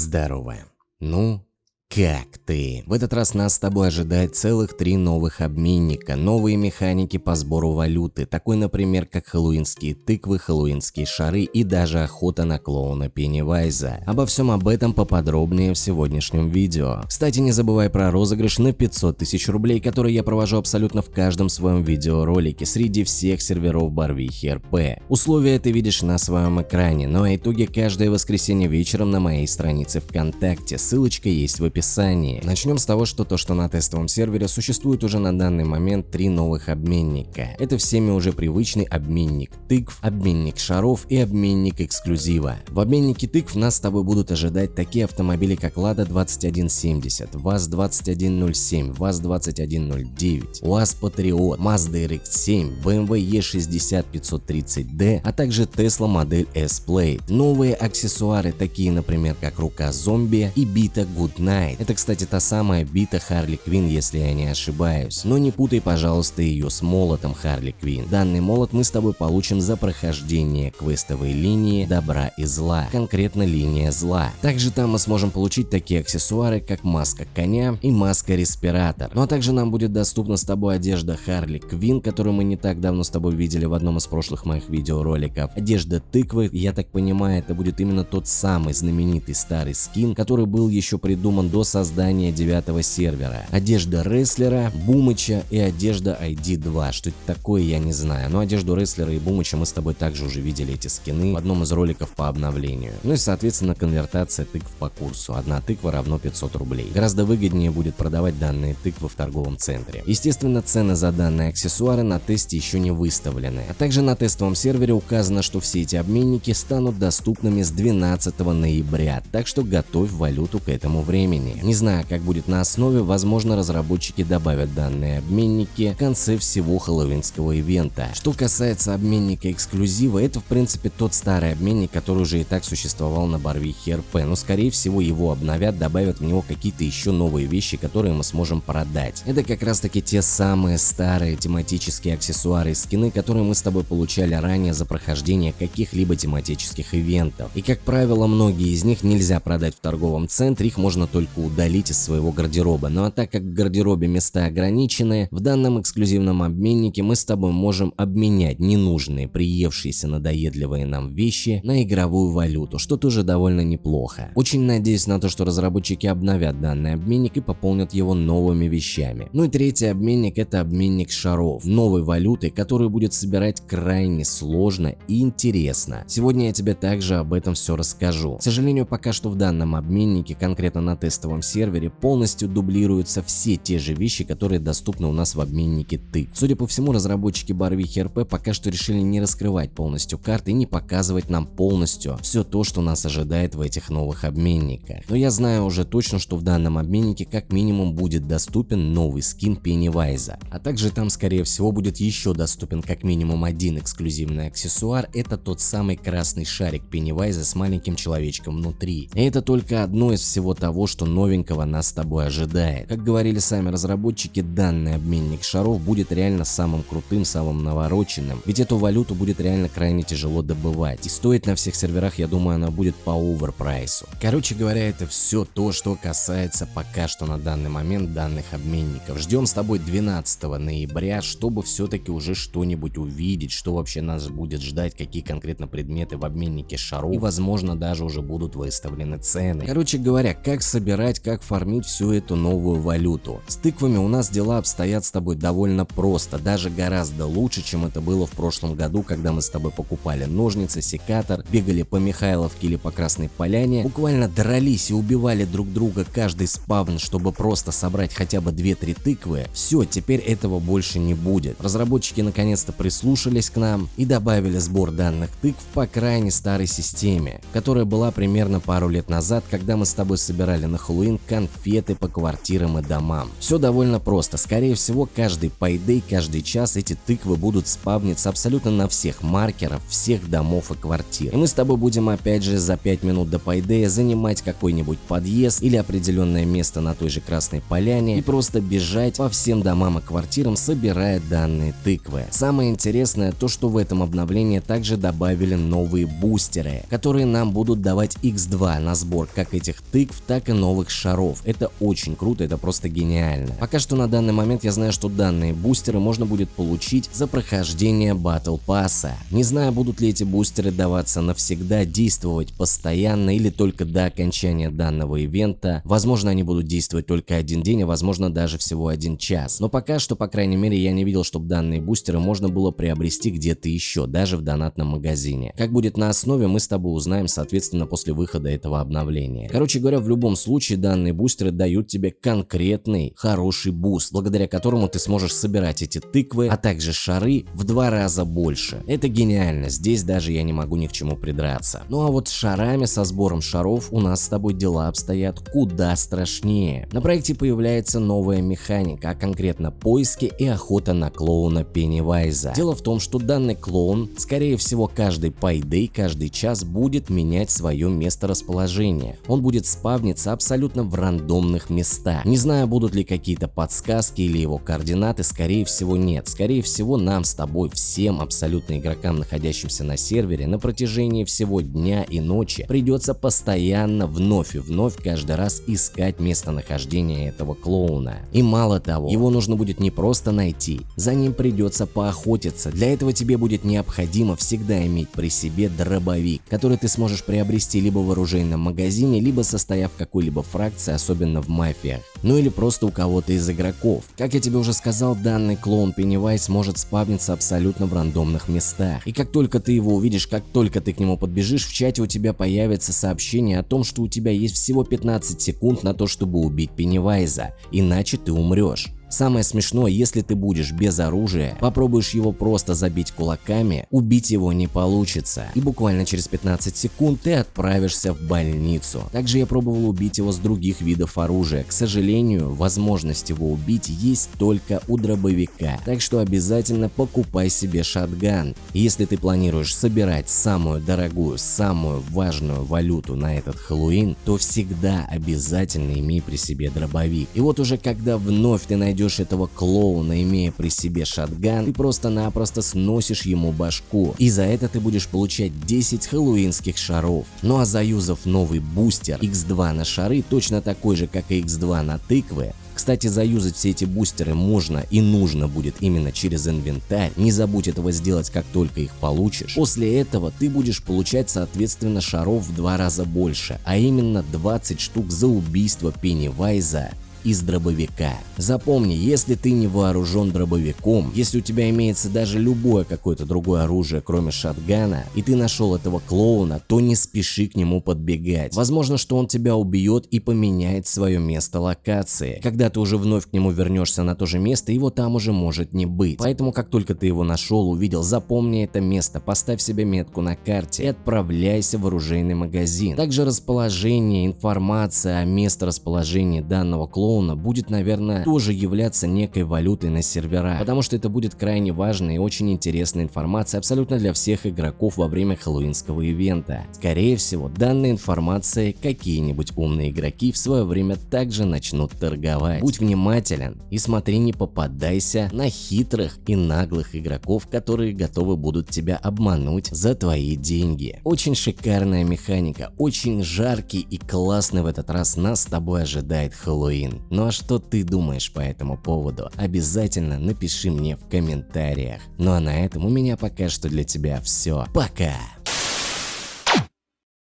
Здорово. Ну, как ты? В этот раз нас с тобой ожидает целых три новых обменника, новые механики по сбору валюты, такой, например, как хэллоуинские тыквы, хэллоуинские шары и даже охота на клоуна Пеннивайза. Обо всем об этом поподробнее в сегодняшнем видео. Кстати, не забывай про розыгрыш на 500 тысяч рублей, который я провожу абсолютно в каждом своем видеоролике среди всех серверов Барвихи РП. Условия ты видишь на своем экране, ну а итоги каждое воскресенье вечером на моей странице ВКонтакте, ссылочка есть в описании описании. Начнем с того, что то, что на тестовом сервере существует уже на данный момент три новых обменника. Это всеми уже привычный обменник тыкв, обменник шаров и обменник эксклюзива. В обменнике тыкв нас с тобой будут ожидать такие автомобили, как Lada 2170, ВАЗ-2107, ВАЗ-2109, УАЗ Patriot, Mazda RX-7, BMW E60 530D, а также Tesla модель S-Plate. Новые аксессуары, такие, например, как рука зомби и бита Good Night. Это, кстати, та самая бита Харли Квин, если я не ошибаюсь. Но не путай, пожалуйста, ее с молотом Харли Квин. Данный молот мы с тобой получим за прохождение квестовой линии добра и зла, конкретно линия зла. Также там мы сможем получить такие аксессуары, как маска коня и маска респиратор. Ну а также нам будет доступна с тобой одежда Харли Квин, которую мы не так давно с тобой видели в одном из прошлых моих видеороликов. Одежда тыквы, я так понимаю, это будет именно тот самый знаменитый старый скин, который был еще придуман до создания девятого сервера. Одежда рестлера, Бумыча и одежда ID2. Что это такое, я не знаю. Но одежду рестлера и Бумыча мы с тобой также уже видели эти скины в одном из роликов по обновлению. Ну и соответственно конвертация тыкв по курсу. Одна тыква равно 500 рублей. Гораздо выгоднее будет продавать данные тыквы в торговом центре. Естественно, цены за данные аксессуары на тесте еще не выставлены. А также на тестовом сервере указано, что все эти обменники станут доступными с 12 ноября. Так что готовь валюту к этому времени времени. Не знаю, как будет на основе, возможно разработчики добавят данные обменники в конце всего хэллоуинского ивента. Что касается обменника эксклюзива, это в принципе тот старый обменник, который уже и так существовал на Барвихе РП, но скорее всего его обновят, добавят в него какие-то еще новые вещи, которые мы сможем продать. Это как раз таки те самые старые тематические аксессуары и скины, которые мы с тобой получали ранее за прохождение каких-либо тематических ивентов. И как правило, многие из них нельзя продать в торговом центре, их можно только только удалить из своего гардероба. Ну а так как в гардеробе места ограничены, в данном эксклюзивном обменнике мы с тобой можем обменять ненужные, приевшиеся надоедливые нам вещи на игровую валюту, что тоже довольно неплохо. Очень надеюсь на то, что разработчики обновят данный обменник и пополнят его новыми вещами. Ну и третий обменник это обменник шаров, новой валюты, которую будет собирать крайне сложно и интересно. Сегодня я тебе также об этом все расскажу. К сожалению, пока что в данном обменнике, конкретно на тест тестовом сервере полностью дублируются все те же вещи, которые доступны у нас в обменнике ты. Судя по всему, разработчики Барвихи РП пока что решили не раскрывать полностью карты и не показывать нам полностью все то, что нас ожидает в этих новых обменниках. Но я знаю уже точно, что в данном обменнике как минимум будет доступен новый скин Пеннивайза, а также там скорее всего будет еще доступен как минимум один эксклюзивный аксессуар, это тот самый красный шарик Пеннивайза с маленьким человечком внутри. И это только одно из всего того, что новенького нас с тобой ожидает. Как говорили сами разработчики, данный обменник шаров будет реально самым крутым, самым навороченным, ведь эту валюту будет реально крайне тяжело добывать. И стоит на всех серверах, я думаю, она будет по оверпрайсу. Короче говоря, это все то, что касается пока что на данный момент данных обменников. Ждем с тобой 12 ноября, чтобы все-таки уже что-нибудь увидеть, что вообще нас будет ждать, какие конкретно предметы в обменнике шаров, и возможно даже уже будут выставлены цены. Короче говоря, как собирать разбирать, как фармить всю эту новую валюту. С тыквами у нас дела обстоят с тобой довольно просто, даже гораздо лучше, чем это было в прошлом году, когда мы с тобой покупали ножницы, секатор, бегали по Михайловке или по Красной Поляне, буквально дрались и убивали друг друга каждый спавн, чтобы просто собрать хотя бы 2-3 тыквы. Все, теперь этого больше не будет. Разработчики наконец-то прислушались к нам и добавили сбор данных тыкв по крайне старой системе, которая была примерно пару лет назад, когда мы с тобой собирали на Хэллоуин конфеты по квартирам и домам. Все довольно просто. Скорее всего, каждый пайдей, каждый час эти тыквы будут спавниться абсолютно на всех маркеров, всех домов и квартир. И мы с тобой будем опять же за 5 минут до пайдея занимать какой-нибудь подъезд или определенное место на той же Красной Поляне и просто бежать по всем домам и квартирам, собирая данные тыквы. Самое интересное то, что в этом обновлении также добавили новые бустеры, которые нам будут давать x2 на сбор как этих тыкв, так и новых шаров. Это очень круто, это просто гениально. Пока что на данный момент я знаю, что данные бустеры можно будет получить за прохождение Battle Pass. Не знаю, будут ли эти бустеры даваться навсегда, действовать постоянно или только до окончания данного ивента. Возможно, они будут действовать только один день, а возможно даже всего один час. Но пока что, по крайней мере, я не видел, чтобы данные бустеры можно было приобрести где-то еще, даже в донатном магазине. Как будет на основе, мы с тобой узнаем, соответственно, после выхода этого обновления. Короче говоря, в любом случае данные бустеры дают тебе конкретный хороший буст, благодаря которому ты сможешь собирать эти тыквы, а также шары в два раза больше. Это гениально, здесь даже я не могу ни к чему придраться. Ну а вот с шарами, со сбором шаров у нас с тобой дела обстоят куда страшнее. На проекте появляется новая механика, а конкретно поиски и охота на клоуна Пеннивайза. Дело в том, что данный клоун, скорее всего каждый payday, каждый час будет менять свое место расположения. Он будет спавниться абсолютно в рандомных местах. Не знаю, будут ли какие-то подсказки или его координаты, скорее всего нет. Скорее всего нам с тобой, всем абсолютно игрокам, находящимся на сервере, на протяжении всего дня и ночи придется постоянно вновь и вновь каждый раз искать местонахождение этого клоуна. И мало того, его нужно будет не просто найти, за ним придется поохотиться. Для этого тебе будет необходимо всегда иметь при себе дробовик, который ты сможешь приобрести либо в оружейном магазине, либо состояв в какой-либо фракции, особенно в мафиях. Ну или просто у кого-то из игроков. Как я тебе уже сказал, данный клоун Пеннивайз может спавниться абсолютно в рандомных местах. И как только ты его увидишь, как только ты к нему подбежишь, в чате у тебя появится сообщение о том, что у тебя есть всего 15 секунд на то, чтобы убить Пеннивайза, иначе ты умрешь. Самое смешное, если ты будешь без оружия, попробуешь его просто забить кулаками, убить его не получится. И буквально через 15 секунд ты отправишься в больницу. Также я пробовал убить его с других видов оружия. К сожалению, возможность его убить есть только у дробовика. Так что обязательно покупай себе шатган. Если ты планируешь собирать самую дорогую, самую важную валюту на этот Хэллоуин, то всегда обязательно имей при себе дробовик. И вот уже когда вновь ты найдешь найдешь этого клоуна, имея при себе шатган, ты просто-напросто сносишь ему башку. И за это ты будешь получать 10 хэллоуинских шаров. Ну а заюзав новый бустер X2 на шары, точно такой же, как и X2 на тыквы, кстати, заюзать все эти бустеры можно и нужно будет именно через инвентарь, не забудь этого сделать как только их получишь. После этого ты будешь получать соответственно шаров в два раза больше, а именно 20 штук за убийство Пеннивайза из дробовика. Запомни, если ты не вооружен дробовиком, если у тебя имеется даже любое какое-то другое оружие, кроме шатгана, и ты нашел этого клоуна, то не спеши к нему подбегать. Возможно, что он тебя убьет и поменяет свое место локации. Когда ты уже вновь к нему вернешься на то же место, его там уже может не быть. Поэтому, как только ты его нашел, увидел, запомни это место, поставь себе метку на карте и отправляйся в оружейный магазин. Также расположение, информация о месторасположении данного клоуна клоуна будет, наверное, тоже являться некой валютой на сервера, потому что это будет крайне важная и очень интересная информация абсолютно для всех игроков во время хэллоуинского ивента. Скорее всего, данной информацией какие-нибудь умные игроки в свое время также начнут торговать. Будь внимателен и смотри, не попадайся на хитрых и наглых игроков, которые готовы будут тебя обмануть за твои деньги. Очень шикарная механика, очень жаркий и классный в этот раз нас с тобой ожидает Хэллоуин. Ну а что ты думаешь по этому поводу? Обязательно напиши мне в комментариях. Ну а на этом у меня пока что для тебя все. Пока!